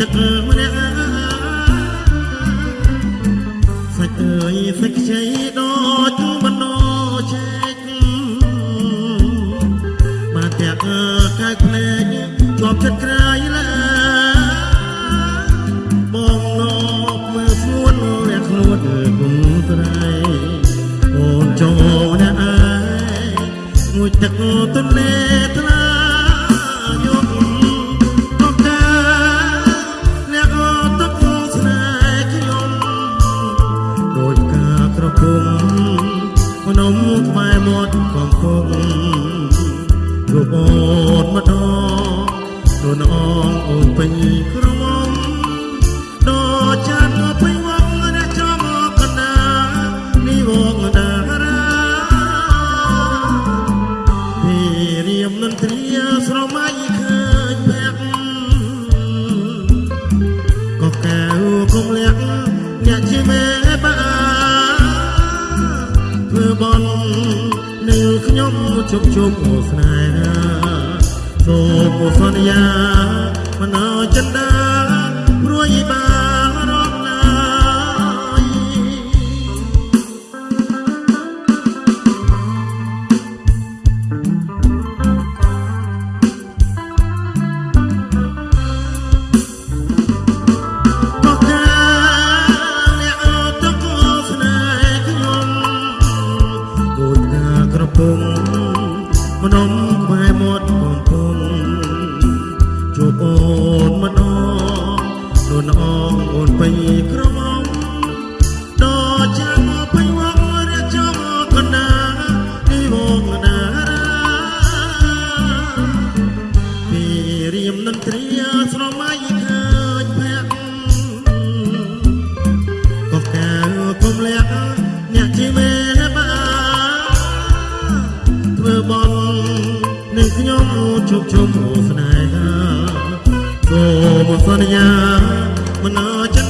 ទឹកម្នាក់សាច់អើយសាច់ខ្ចីដូចបណ្ដោឆែកបានតែអើកាយភ្លេចជាប់ចិត្តក្រៃឡាបងនប់មើលស្ងួនលះខ្លួនគុំត្រៃអូនចូលណាអើយងុចទឹកទន្លេ រូបអូនម្ដងដូនអងអូនពេញក្រមុំដូចចាត់ពេញវងណាចំកណ្ដានេះវងតារា ខ្ញុំជុំជុំស្នេហាសូមសន្យាមនោចិន្តាព្រួយបា ពេញក្រមុំដល់ចាំពេញវងរាចាំកណ្ដានេះវងណារាពីរៀមនន្ទ្រាស្រមៃឃើញភ័ក្រក៏កៅគុំលះអ្នកជាមេបាធ្វើបន់នឹងខ្ញុំជុកជុំស្នេហាសូមសន្យាមនោចិន្តា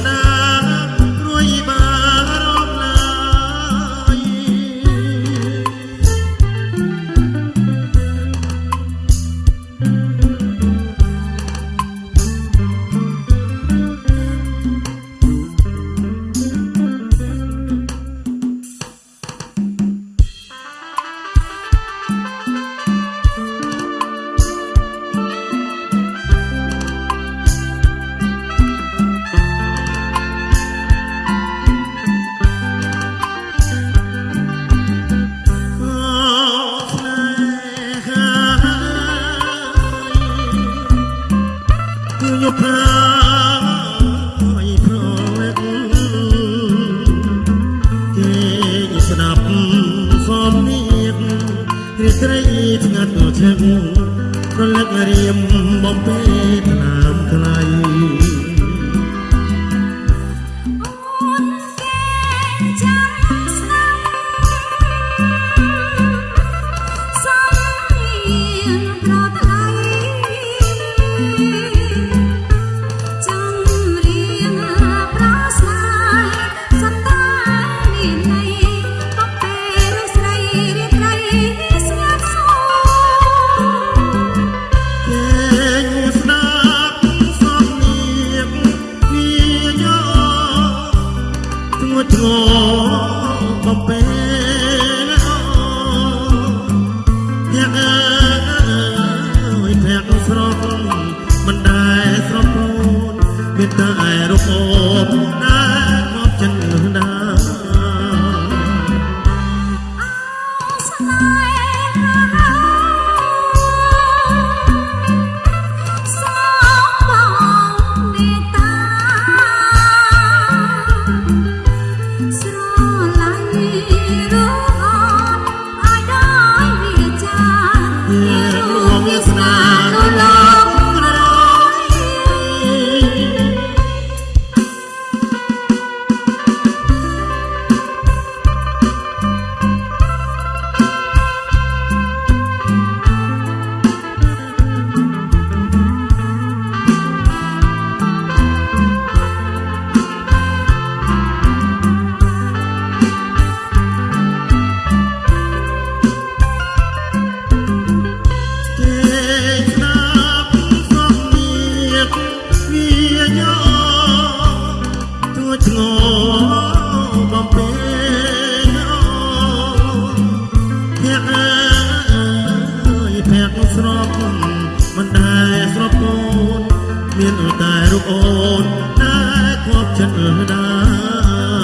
ត្រីស្ងាត់ឈឹងប្រលឹករៀមបំពេថ្ធ្ងរបបេយ៉ាអើយភ័ក្រស្រស់មិនដែលស្រមូនមានតែរូបអូនណា ធ្ងបំពេញអូនអ្នកអើយអ្នកស្របមិនដែលស្របអូនមានតែរូបអូនតែគ្រប់ចិត្តដែរ